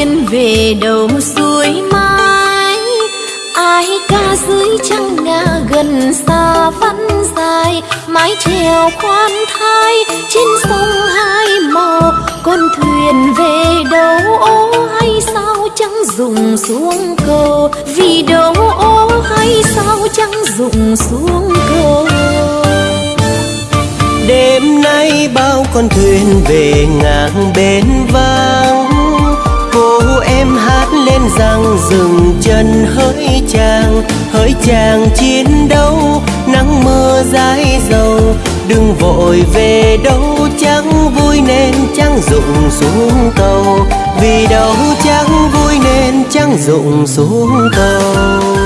thuyền về đầu suối mái ai ca dưới trăng ngà gần xa vẫn dài, mái chèo khoan thai, trên sông hai màu con thuyền về đâu, ô hay sao chẳng dùng xuống cầu vì đâu, ô hay sao chẳng dùng xuống cầu đêm nay bao con thuyền về ngang bến vai em hát lên rằng dừng chân hỡi chàng hỡi chàng chiến đấu, nắng mưa dài dầu, đừng vội về đâu chẳng vui nên chẳng dụng xuống tàu. Vì đâu chẳng vui nên chẳng dụng xuống tàu?